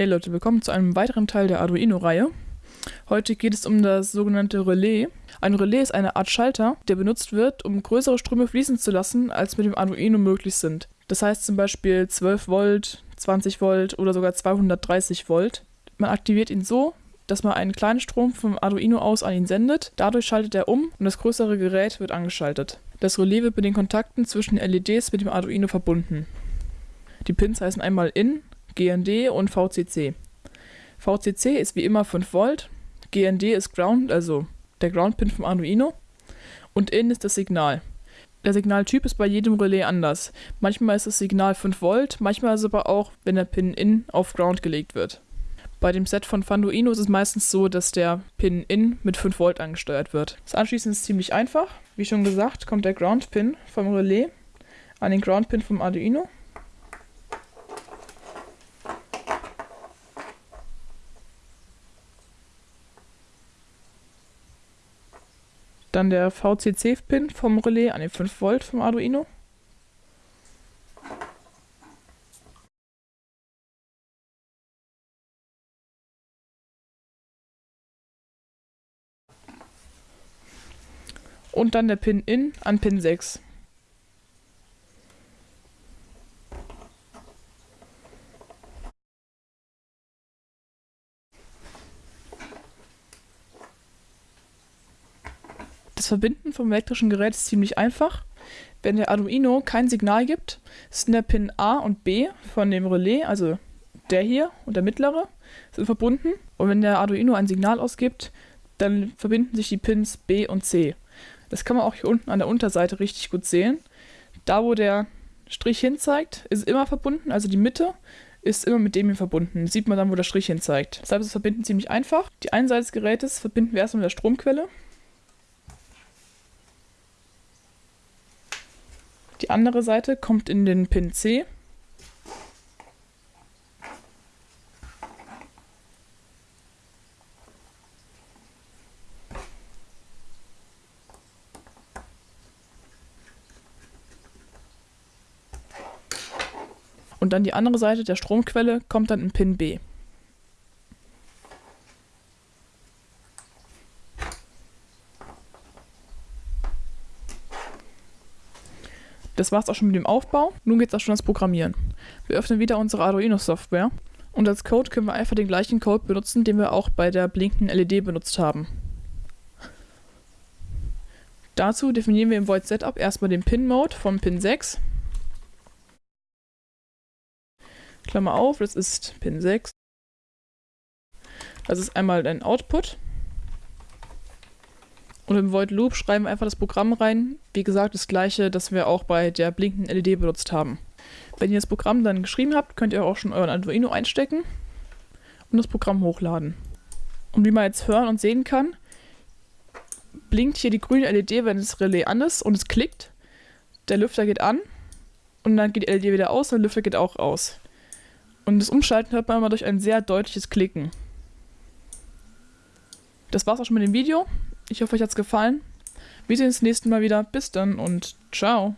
Hey Leute, willkommen zu einem weiteren Teil der Arduino-Reihe. Heute geht es um das sogenannte Relais. Ein Relais ist eine Art Schalter, der benutzt wird, um größere Ströme fließen zu lassen, als mit dem Arduino möglich sind. Das heißt zum Beispiel 12 Volt, 20 Volt oder sogar 230 Volt. Man aktiviert ihn so, dass man einen kleinen Strom vom Arduino aus an ihn sendet. Dadurch schaltet er um und das größere Gerät wird angeschaltet. Das Relais wird mit den Kontakten zwischen LEDs mit dem Arduino verbunden. Die Pins heißen einmal IN, GND und VCC. VCC ist wie immer 5 Volt, GND ist Ground, also der Ground-Pin vom Arduino und IN ist das Signal. Der Signaltyp ist bei jedem Relais anders. Manchmal ist das Signal 5 Volt, manchmal ist es aber auch, wenn der Pin IN auf Ground gelegt wird. Bei dem Set von Fanduino ist es meistens so, dass der Pin IN mit 5 Volt angesteuert wird. Das Anschließen ist ziemlich einfach. Wie schon gesagt, kommt der Ground-Pin vom Relais an den Ground-Pin vom Arduino Dann der VCC-Pin vom Relais an den 5 Volt vom Arduino. Und dann der Pin in an Pin 6. Das Verbinden vom elektrischen Gerät ist ziemlich einfach. Wenn der Arduino kein Signal gibt, sind der Pin A und B von dem Relais, also der hier und der mittlere, sind verbunden. Und wenn der Arduino ein Signal ausgibt, dann verbinden sich die Pins B und C. Das kann man auch hier unten an der Unterseite richtig gut sehen. Da, wo der Strich hin zeigt, ist immer verbunden, also die Mitte ist immer mit dem hier verbunden. Sieht man dann, wo der Strich hin zeigt. Deshalb ist das Verbinden ziemlich einfach. Die eine Seite des Gerätes verbinden wir erstmal mit der Stromquelle. Die andere Seite kommt in den Pin C. Und dann die andere Seite der Stromquelle kommt dann in Pin B. Das war's auch schon mit dem Aufbau. Nun geht's auch schon ans Programmieren. Wir öffnen wieder unsere Arduino-Software und als Code können wir einfach den gleichen Code benutzen, den wir auch bei der blinkenden LED benutzt haben. Dazu definieren wir im Void Setup erstmal den Pin-Mode vom Pin 6. Klammer auf, das ist Pin 6. Das ist einmal ein Output. Und im Void Loop schreiben wir einfach das Programm rein. Wie gesagt, das gleiche, das wir auch bei der blinkenden LED benutzt haben. Wenn ihr das Programm dann geschrieben habt, könnt ihr auch schon euren Arduino einstecken und das Programm hochladen. Und wie man jetzt hören und sehen kann, blinkt hier die grüne LED, wenn das Relais an ist und es klickt. Der Lüfter geht an und dann geht die LED wieder aus und der Lüfter geht auch aus. Und das Umschalten hört man immer durch ein sehr deutliches Klicken. Das war's auch schon mit dem Video. Ich hoffe, euch hat's gefallen. Wir sehen uns nächsten Mal wieder. Bis dann und ciao.